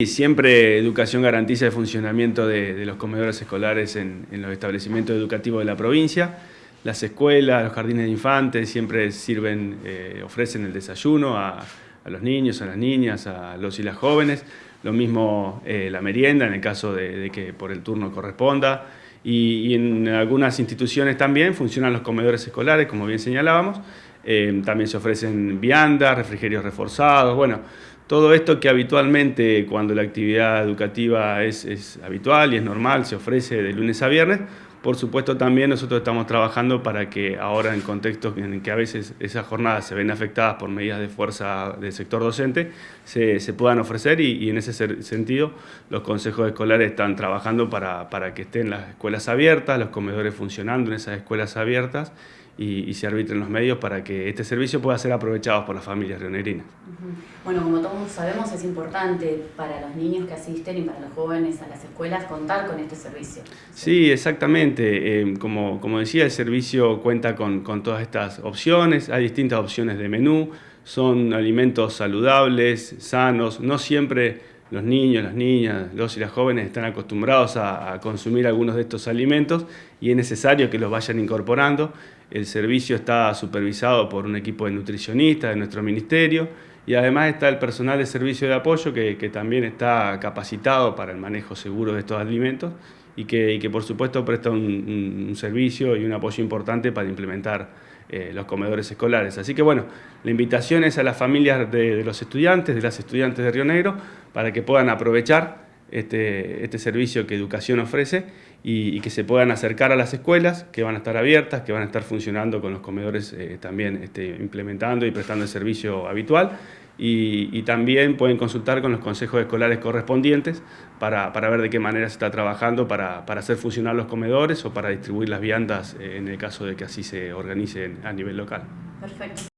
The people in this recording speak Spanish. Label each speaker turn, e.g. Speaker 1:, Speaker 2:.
Speaker 1: Y siempre Educación garantiza el funcionamiento de, los comedores escolares en, los establecimientos educativos de la provincia. Las escuelas, los jardines de infantes siempre sirven, eh, ofrecen el desayuno a, los niños, a las niñas, a los y las jóvenes. Lo mismo eh, la merienda en el caso de, que por el turno corresponda. Y, en algunas instituciones también funcionan los comedores escolares, como bien señalábamos. Eh, también se ofrecen viandas, refrigerios reforzados, bueno, todo esto que habitualmente cuando la actividad educativa es, habitual y es normal, se ofrece de lunes a viernes, por supuesto también nosotros estamos trabajando para que ahora en contextos en que a veces esas jornadas se ven afectadas por medidas de fuerza del sector docente, se, puedan ofrecer y, en ese sentido los consejos escolares están trabajando para, para que estén las escuelas abiertas, los comedores funcionando en esas escuelas abiertas y, se arbitren los medios para que este servicio pueda ser aprovechado por las familias rionerinas.
Speaker 2: Bueno, como todos sabemos, es importante para los niños que asisten y para los jóvenes a las escuelas contar con este servicio.
Speaker 1: Sí, exactamente. Eh, como, como decía, el servicio cuenta con, con todas estas opciones, hay distintas opciones de menú, son alimentos saludables, sanos, no siempre los niños, las niñas, los y las jóvenes están acostumbrados a, consumir algunos de estos alimentos y es necesario que los vayan incorporando. El servicio está supervisado por un equipo de nutricionistas de nuestro ministerio y además está el personal de servicio de apoyo que, también está capacitado para el manejo seguro de estos alimentos y que, que por supuesto presta un, servicio y un apoyo importante para implementar eh, los comedores escolares. Así que bueno, la invitación es a las familias de, los estudiantes, de las estudiantes de Río Negro, para que puedan aprovechar este, este servicio que Educación ofrece y, que se puedan acercar a las escuelas que van a estar abiertas, que van a estar funcionando con los comedores eh, también este, implementando y prestando el servicio habitual y, también pueden consultar con los consejos escolares correspondientes para, ver de qué manera se está trabajando para, para, hacer funcionar los comedores o para distribuir las viandas eh, en el caso de que así se organice a nivel local. Perfecto.